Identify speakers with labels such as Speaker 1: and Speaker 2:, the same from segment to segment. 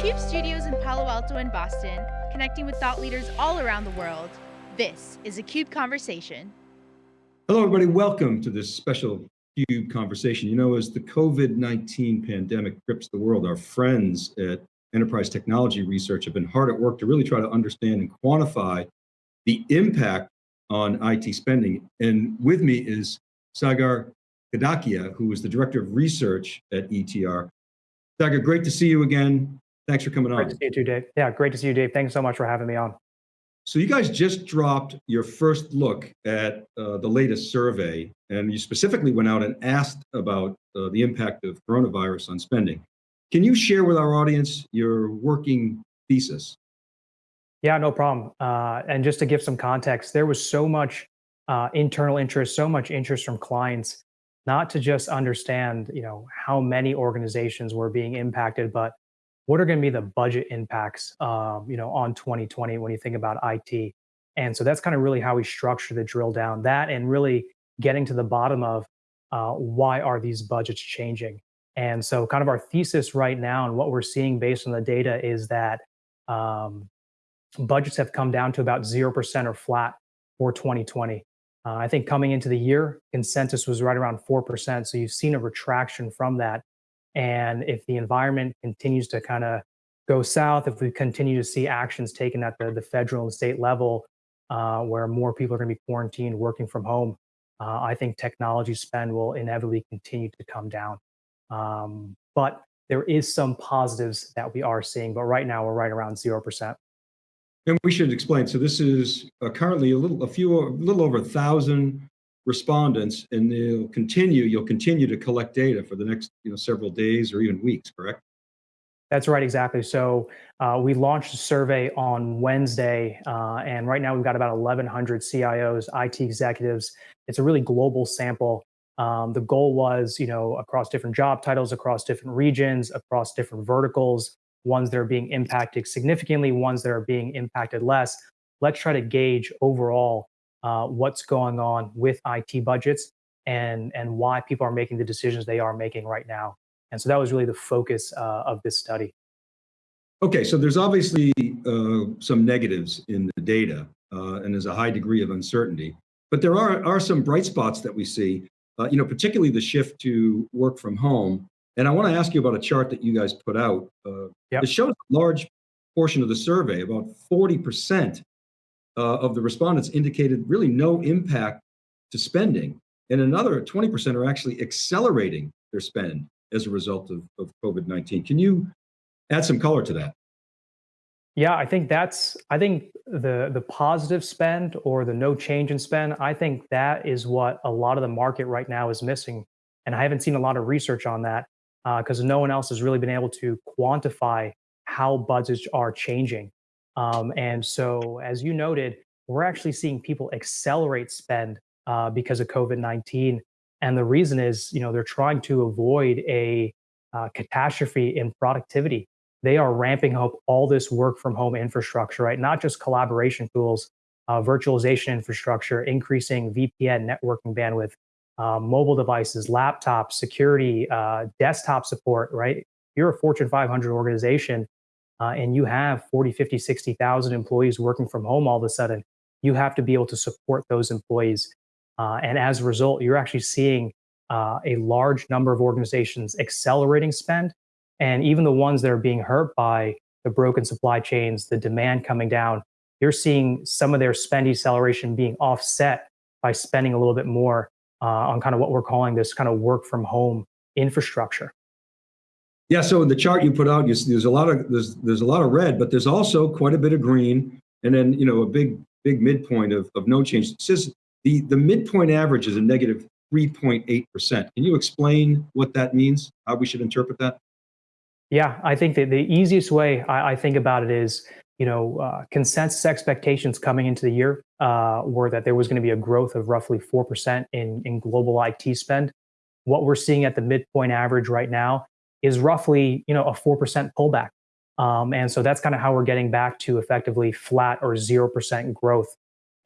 Speaker 1: CUBE studios in Palo Alto and Boston, connecting with thought leaders all around the world. This is a CUBE Conversation.
Speaker 2: Hello, everybody. Welcome to this special CUBE conversation. You know, as the COVID-19 pandemic grips the world, our friends at Enterprise Technology Research have been hard at work to really try to understand and quantify the impact on IT spending. And with me is Sagar Kadakia, who is the Director of Research at ETR. Sagar, great to see you again. Thanks for coming on.
Speaker 3: Great to see you too, Dave. Yeah, great to see you, Dave. Thanks so much for having me on.
Speaker 2: So you guys just dropped your first look at uh, the latest survey, and you specifically went out and asked about uh, the impact of coronavirus on spending. Can you share with our audience your working thesis?
Speaker 3: Yeah, no problem. Uh, and just to give some context, there was so much uh, internal interest, so much interest from clients, not to just understand, you know, how many organizations were being impacted, but what are going to be the budget impacts, um, you know, on 2020 when you think about IT. And so that's kind of really how we structure the drill down that and really getting to the bottom of uh, why are these budgets changing. And so kind of our thesis right now and what we're seeing based on the data is that um, budgets have come down to about 0% or flat for 2020. Uh, I think coming into the year, consensus was right around 4%. So you've seen a retraction from that. And if the environment continues to kind of go south, if we continue to see actions taken at the, the federal and state level, uh, where more people are going to be quarantined, working from home, uh, I think technology spend will inevitably continue to come down. Um, but there is some positives that we are seeing, but right now we're right around 0%.
Speaker 2: And we should explain, so this is uh, currently a little, a few, a little over a thousand respondents and they'll continue, you'll continue to collect data for the next you know, several days or even weeks, correct?
Speaker 3: That's right, exactly. So uh, we launched a survey on Wednesday, uh, and right now we've got about 1,100 CIOs, IT executives. It's a really global sample. Um, the goal was, you know, across different job titles, across different regions, across different verticals, ones that are being impacted significantly, ones that are being impacted less. Let's try to gauge overall uh, what's going on with IT budgets and, and why people are making the decisions they are making right now. And so that was really the focus uh, of this study.
Speaker 2: Okay, so there's obviously uh, some negatives in the data uh, and there's a high degree of uncertainty, but there are, are some bright spots that we see, uh, you know, particularly the shift to work from home. And I wanna ask you about a chart that you guys put out. Uh, yep. It shows a large portion of the survey, about 40% uh, of the respondents indicated really no impact to spending. And another 20% are actually accelerating their spend as a result of, of COVID-19. Can you add some color to that?
Speaker 3: Yeah, I think that's, I think the, the positive spend or the no change in spend, I think that is what a lot of the market right now is missing. And I haven't seen a lot of research on that because uh, no one else has really been able to quantify how budgets are changing. Um, and so, as you noted, we're actually seeing people accelerate spend uh, because of COVID-19. And the reason is, you know, they're trying to avoid a uh, catastrophe in productivity. They are ramping up all this work from home infrastructure, right? Not just collaboration tools, uh, virtualization infrastructure, increasing VPN networking bandwidth, uh, mobile devices, laptops, security, uh, desktop support, right? If you're a Fortune 500 organization, uh, and you have 40, 50, 60,000 employees working from home all of a sudden, you have to be able to support those employees. Uh, and as a result, you're actually seeing uh, a large number of organizations accelerating spend. And even the ones that are being hurt by the broken supply chains, the demand coming down, you're seeing some of their spend deceleration being offset by spending a little bit more uh, on kind of what we're calling this kind of work from home infrastructure.
Speaker 2: Yeah, so in the chart you put out, you, there's a lot of there's there's a lot of red, but there's also quite a bit of green, and then you know a big big midpoint of, of no change. It says the the midpoint average is a negative 3.8 percent. Can you explain what that means? How we should interpret that?
Speaker 3: Yeah, I think that the easiest way I, I think about it is you know uh, consensus expectations coming into the year uh, were that there was going to be a growth of roughly four percent in in global IT spend. What we're seeing at the midpoint average right now is roughly you know a 4% pullback. Um, and so that's kind of how we're getting back to effectively flat or 0% growth.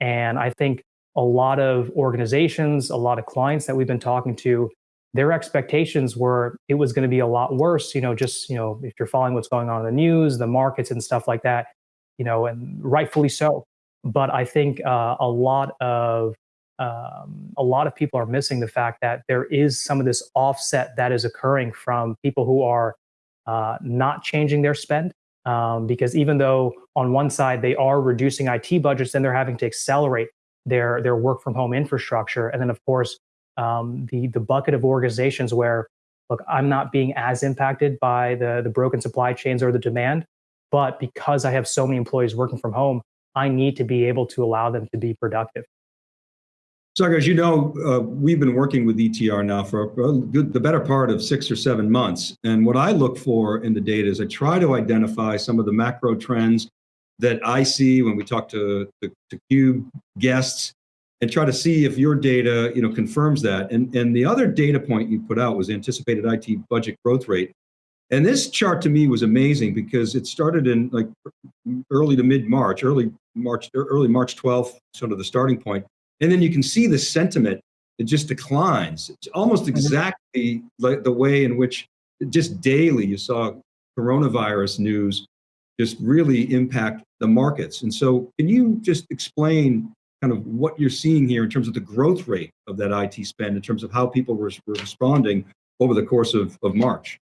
Speaker 3: And I think a lot of organizations, a lot of clients that we've been talking to their expectations were it was going to be a lot worse. You know, just you know, if you're following what's going on in the news, the markets, and stuff like that, you know, and rightfully so. But I think uh, a lot of um, a lot of people are missing the fact that there is some of this offset that is occurring from people who are uh, not changing their spend. Um, because even though on one side they are reducing IT budgets, then they're having to accelerate their their work from home infrastructure, and then of course um, the the bucket of organizations where look, I'm not being as impacted by the the broken supply chains or the demand, but because I have so many employees working from home, I need to be able to allow them to be productive.
Speaker 2: So, as you know, uh, we've been working with ETR now for good, the better part of six or seven months. And what I look for in the data is I try to identify some of the macro trends that I see when we talk to the to Cube guests and try to see if your data you know, confirms that. And, and the other data point you put out was anticipated IT budget growth rate. And this chart to me was amazing because it started in like early to mid March, early March, early March 12th, sort of the starting point and then you can see the sentiment, it just declines. It's almost mm-hmm. exactly like the way in which just daily you saw coronavirus news just really impact the markets. And so can you just explain kind of what you're seeing here in terms of the growth rate of that IT spend, in terms of how people were, were responding over the course of, of March?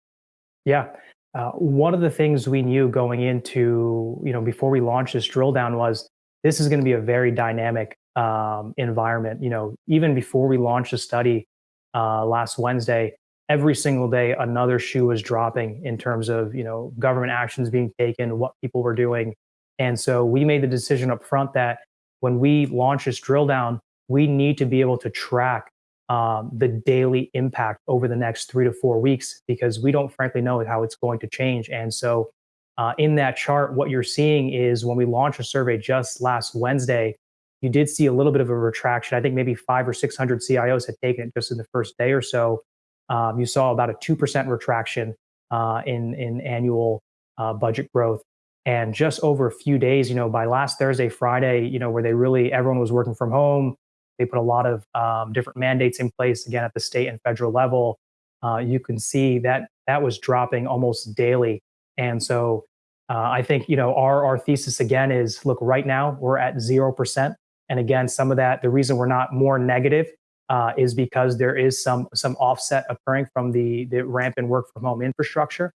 Speaker 3: Yeah. Uh, one of the things we knew going into, you know, before we launched this drill down was this is going to be a very dynamic um, environment. You know, even before we launched the study uh, last Wednesday, every single day another shoe was dropping in terms of you know government actions being taken, what people were doing, and so we made the decision up front that when we launch this drill down, we need to be able to track um, the daily impact over the next three to four weeks because we don't frankly know how it's going to change. And so, uh, in that chart, what you're seeing is when we launched a survey just last Wednesday, you did see a little bit of a retraction. I think maybe five or 600 CIOs had taken it just in the first day or so. Um, you saw about a 2% retraction uh, in, in annual uh, budget growth. And just over a few days, you know, by last Thursday, Friday, you know, where they really, everyone was working from home, they put a lot of um, different mandates in place again at the state and federal level. Uh, you can see that that was dropping almost daily. And so uh, I think, you know, our, our thesis again is look, right now we're at 0% and again, some of that, the reason we're not more negative uh, is because there is some some offset occurring from the the rampant work from home infrastructure.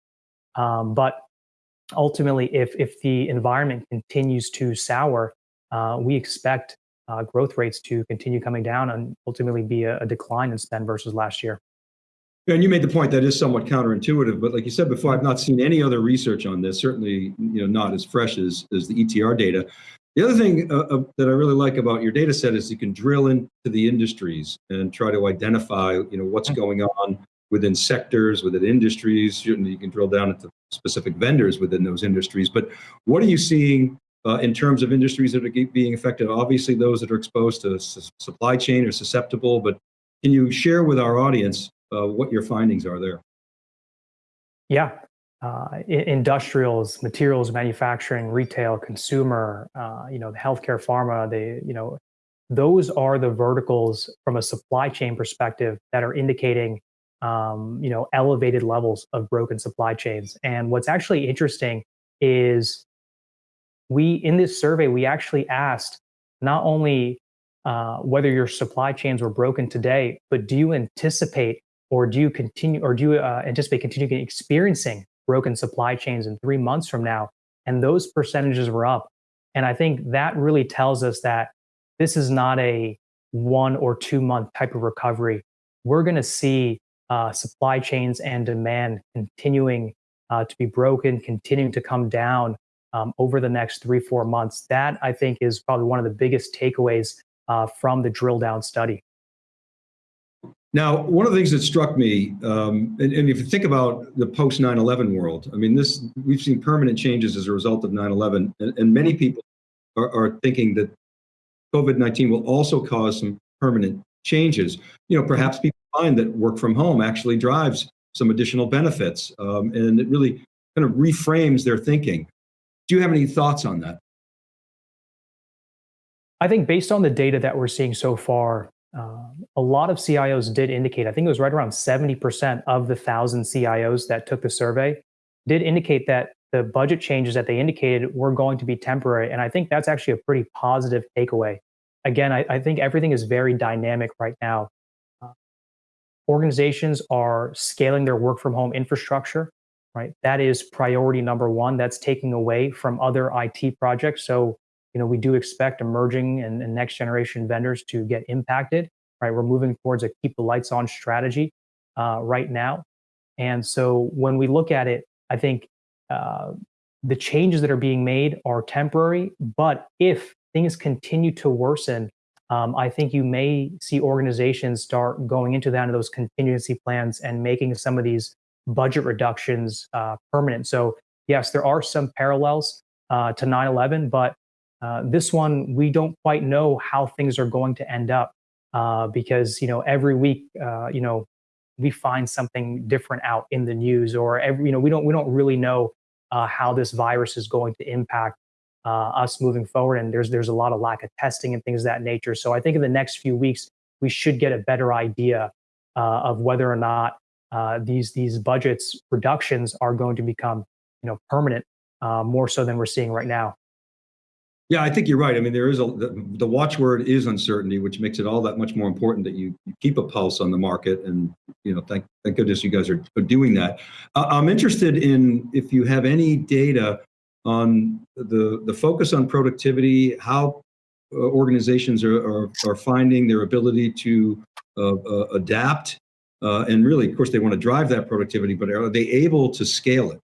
Speaker 3: Um, but ultimately, if if the environment continues to sour, uh, we expect uh, growth rates to continue coming down and ultimately be a, a decline in spend versus last year.
Speaker 2: And you made the point that is somewhat counterintuitive, but like you said before, I've not seen any other research on this. Certainly, you know, not as fresh as as the ETR data. The other thing uh, uh, that I really like about your data set is you can drill into the industries and try to identify, you know, what's mm-hmm. going on within sectors, within industries. You can drill down into specific vendors within those industries. But what are you seeing uh, in terms of industries that are being affected? Obviously, those that are exposed to supply chain are susceptible. But can you share with our audience uh, what your findings are there?
Speaker 3: Yeah, uh, industrials, materials, manufacturing, retail, consumer, uh, you know, the healthcare, pharma, they, you know, those are the verticals from a supply chain perspective that are indicating, um, you know, elevated levels of broken supply chains. And what's actually interesting is we, in this survey, we actually asked not only uh, whether your supply chains were broken today, but do you anticipate or do you continue or do you uh, anticipate continuing experiencing broken supply chains in three months from now. And those percentages were up. And I think that really tells us that this is not a one or two month type of recovery. We're going to see uh, supply chains and demand continuing uh, to be broken, continuing to come down um, over the next three, four months. That I think is probably one of the biggest takeaways uh, from the drill down study.
Speaker 2: Now, one of the things that struck me, um, and, and, if you think about the post 9/11 world, I mean, this we've seen permanent changes as a result of 9/11, and, and many people are, are thinking that COVID-19 will also cause some permanent changes. You know, perhaps people find that work from home actually drives some additional benefits, um, and it really kind of reframes their thinking. Do you have any thoughts on that?
Speaker 3: I think based on the data that we're seeing so far, um, a lot of CIOs did indicate, I think it was right around 70% of the thousand CIOs that took the survey did indicate that the budget changes that they indicated were going to be temporary. And I think that's actually a pretty positive takeaway. Again, I, I think everything is very dynamic right now. Uh, organizations are scaling their work from home infrastructure, right? That is priority number one. That's taking away from other IT projects. So you know, we do expect emerging and, and next generation vendors to get impacted, right? We're moving towards a keep the lights on strategy uh, right now. And so when we look at it, I think uh, the changes that are being made are temporary, but if things continue to worsen, um, I think you may see organizations start going into that into those contingency plans and making some of these budget reductions uh, permanent. So yes, there are some parallels uh, to 9/11, but uh, this one, we don't quite know how things are going to end up uh, because, you know, every week, uh, you know, we find something different out in the news or every, you know, we don't, we don't really know uh, how this virus is going to impact uh, us moving forward. And there's, there's a lot of lack of testing and things of that nature. So I think in the next few weeks, we should get a better idea of whether or not these, these budgets reductions are going to become, you know, permanent more so than we're seeing right now.
Speaker 2: Yeah, I think you're right. I mean, there is a the, the, watchword is uncertainty, which makes it all that much more important that you, you, keep a pulse on the market. And you know, thank thank goodness you guys are, are doing that. Uh, I'm interested in if you have any data on the the focus on productivity, how uh, organizations are, are, are finding their ability to uh, uh adapt, uh, and really, of course, they want to drive that productivity, but are they able to scale it?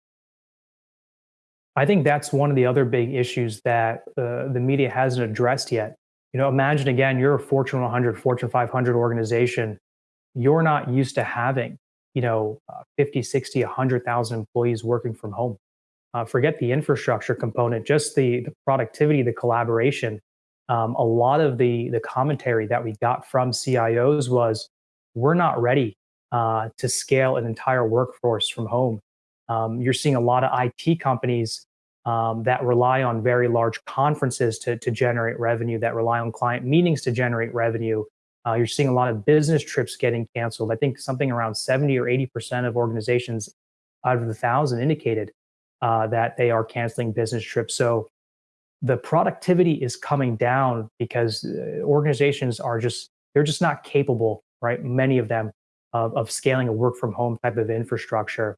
Speaker 3: I think that's one of the other big issues that uh, the media hasn't addressed yet. You know, imagine again, you're a Fortune 100, Fortune 500 organization. You're not used to having, you know, uh, 50, 60, 100,000 employees working from home. Uh, forget the infrastructure component, just the, the productivity, the collaboration. Um, a lot of the, the commentary that we got from CIOs was, we're not ready uh, to scale an entire workforce from home. Um, you're seeing a lot of IT companies um, that rely on very large conferences to, to generate revenue, that rely on client meetings to generate revenue. Uh, you're seeing a lot of business trips getting canceled. I think something around 70 or 80% of organizations out of the thousand indicated uh, that they are canceling business trips. So the productivity is coming down because uh, organizations are just, they're just not capable, right? Many of them of, of scaling a work from home type of infrastructure.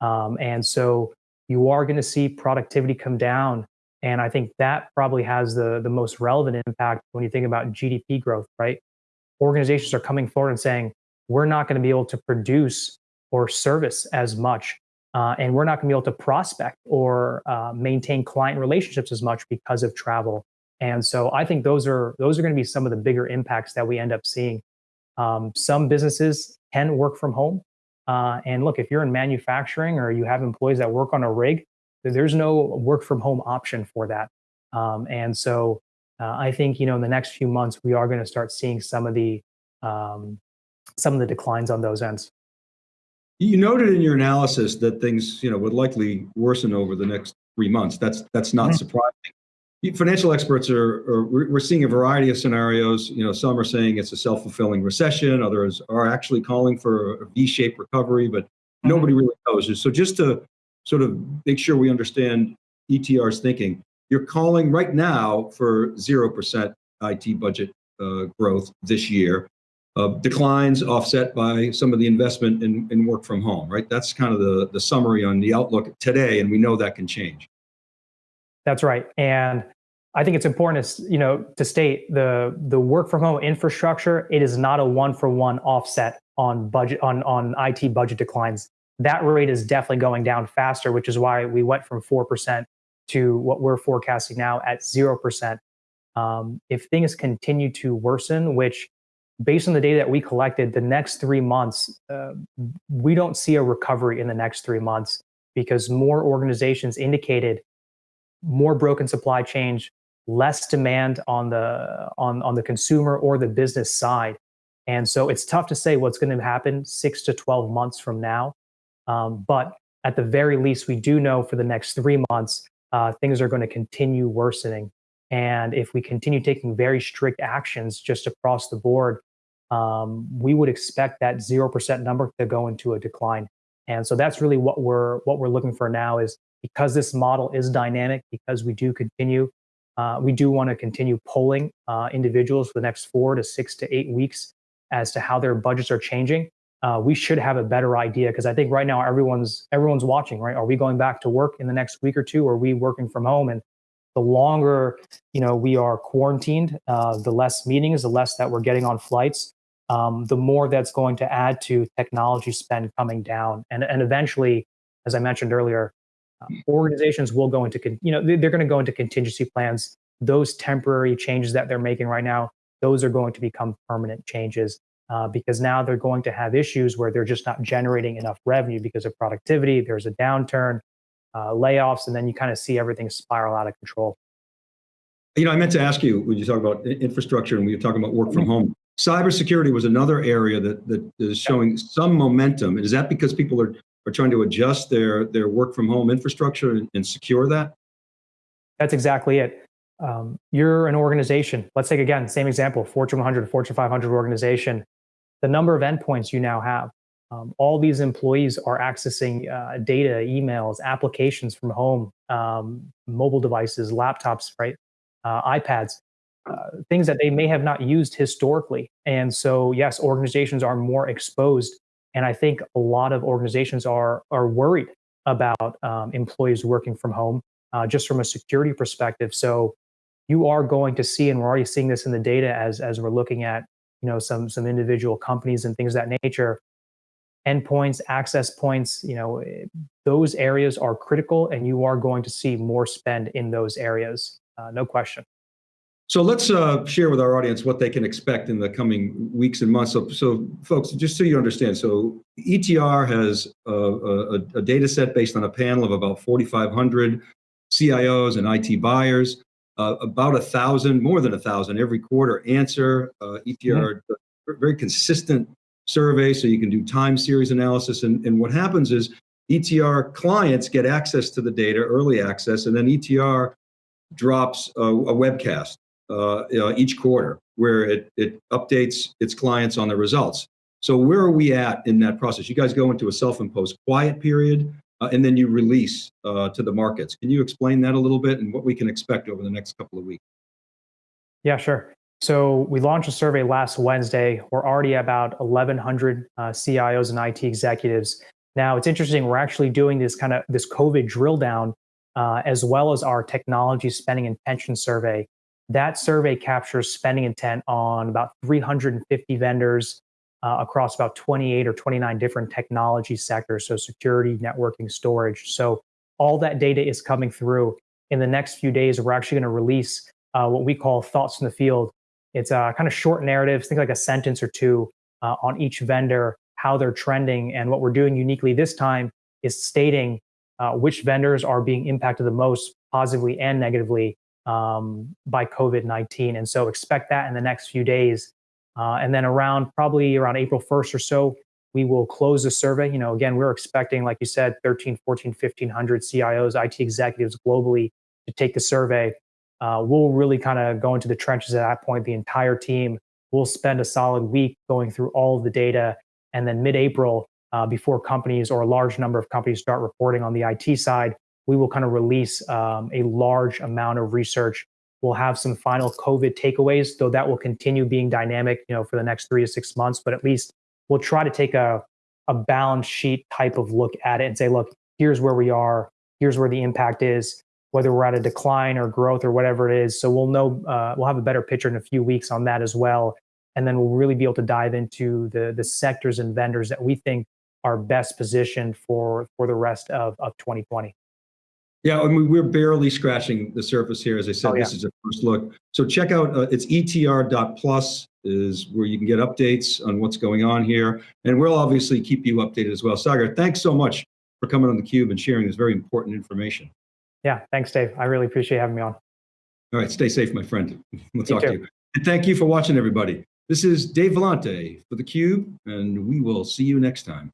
Speaker 3: Um, and so you are going to see productivity come down. And I think that probably has the, the most relevant impact when you think about GDP growth, right? Organizations are coming forward and saying, we're not going to be able to produce or service as much. Uh, and we're not going to be able to prospect or uh, maintain client relationships as much because of travel. And so I think those are those are going to be some of the bigger impacts that we end up seeing. Um, some businesses can work from home, uh, and look, if you're in manufacturing or you have employees that work on a rig, there's no work from home option for that. Um, and so uh, I think you know in the next few months we are going to start seeing some of the um, some of the declines on those ends.
Speaker 2: You noted in your analysis that things you know would likely worsen over the next three months. That's that's not mm-hmm. surprising financial experts are, are, we're seeing a variety of scenarios. You know some are saying it's a self-fulfilling recession. Others are actually calling for a v-shaped recovery but mm-hmm. nobody really knows. So just to sort of make sure we understand etr's thinking you're calling right now for 0% it budget uh, growth this year. Uh, declines offset by some of the investment in, in work from home right? That's kind of the, the summary on the outlook today and we know that can change
Speaker 3: that's right. And I think it's important to, you know, to state the, the work from home infrastructure, it is not a one for one offset on budget, on, on IT budget declines. That rate is definitely going down faster, which is why we went from 4% to what we're forecasting now at 0%. Um, if things continue to worsen, which based on the data that we collected, the next three months, uh, we don't see a recovery in the next three months because more organizations indicated more broken supply chains, less demand on the on on the consumer or the business side. And so it's tough to say what's going to happen six to 12 months from now. Um, but at the very least, we do know for the next three months, uh, things are going to continue worsening. And if we continue taking very strict actions just across the board, um, we would expect that 0% number to go into a decline. And so that's really what we're what we're looking for now is because this model is dynamic, because we do continue, uh, we do want to continue polling uh, individuals for the next four to six to eight weeks as to how their budgets are changing. Uh, we should have a better idea because I think right now everyone's everyone's watching. Right? Are we going back to work in the next week or two? Or are we working from home? And the longer you know we are quarantined, uh, the less meetings, the less that we're getting on flights um, the more that's going to add to technology spend coming down. And, and eventually, as I mentioned earlier, uh, organizations will go into, you know, they're going to go into contingency plans. Those temporary changes that they're making right now, those are going to become permanent changes uh, because now they're going to have issues where they're just not generating enough revenue because of productivity. There's a downturn, uh, layoffs, and then you kind of see everything spiral out of control.
Speaker 2: You know, I meant to ask you when you talk about infrastructure and we were talking about work from mm-hmm. home. Cybersecurity was another area that, that is showing some momentum. Is that because people are, are trying to adjust their, their work from home infrastructure and, and secure that?
Speaker 3: That's exactly it. Um, you're an organization. Let's take again, same example, Fortune 100, Fortune 500 organization. The number of endpoints you now have. Um, all these employees are accessing uh, data, emails, applications from home, um, mobile devices, laptops, right, uh, iPads. Uh, things that they may have not used historically. And so, yes, organizations are more exposed. And I think a lot of organizations are, are worried about um, employees working from home, uh, just from a security perspective. So you are going to see, and we're already seeing this in the data as, as we're looking at you know, some, some individual companies and things of that nature, endpoints, access points, you know, eh, those areas are critical and you are going to see more spend in those areas, uh, no question.
Speaker 2: So let's uh, share with our audience what they can expect in the coming weeks and months. So, so folks, just so you understand, so ETR has a, a, a data set based on a panel of about 4,500 CIOs and IT buyers, uh, about a thousand, more than a thousand every quarter answer. Uh, ETR, mm-hmm. very consistent survey, so you can do time series analysis. And, and what happens is ETR clients get access to the data, early access, and then ETR drops a, a webcast uh, each quarter where it, it updates its clients on the results. So where are we at in that process? You guys go into a self-imposed quiet period uh, and then you release uh, to the markets. Can you explain that a little bit and what we can expect over the next couple of weeks?
Speaker 3: Yeah, sure. So we launched a survey last Wednesday. We're already about 1,100 uh, CIOs and IT executives. Now it's interesting. We're actually doing this kind of this COVID drill down, uh, as well as our technology spending and pension survey. That survey captures spending intent on about 350 vendors uh, across about 28 or 29 different technology sectors, so security, networking, storage. So all that data is coming through. In the next few days, we're actually going to release uh, what we call thoughts in the field. It's a kind of short narratives, think like a sentence or two uh, on each vendor, how they're trending. And what we're doing uniquely this time is stating uh, which vendors are being impacted the most positively and negatively um, by COVID-19. And so expect that in the next few days. Uh, and then around probably around April 1st or so, we will close the survey. You know, again, we're expecting, like you said, 13, 14, 1500 CIOs, IT executives globally to take the survey. Uh, we'll really kind of go into the trenches at that point. The entire team will spend a solid week going through all of the data. And then mid-April, uh, before companies or a large number of companies start reporting on the IT side, we will kind of release um, a large amount of research. We'll have some final COVID takeaways, though that will continue being dynamic, you know, for the next three to six months. But at least we'll try to take a a balance sheet type of look at it and say, look, here's where we are, here's where the impact is, whether we're at a decline or growth or whatever it is. So we'll know, uh, we'll have a better picture in a few weeks on that as well, and then we'll really be able to dive into the the sectors and vendors that we think are best positioned for for the rest of of 2020.
Speaker 2: Yeah, I mean, we're barely scratching the surface here. As I said, oh, yeah. this is a first look. So check out, uh, it's etr.plus is where you can get updates on what's going on here. And we'll obviously keep you updated as well. Sagar, thanks so much for coming on theCUBE and sharing this very important information.
Speaker 3: Yeah, thanks, Dave. I really appreciate having me on.
Speaker 2: All right, stay safe, my friend. We'll talk to you. And thank you for watching, everybody. This is Dave Vellante for theCUBE, and we will see you next time.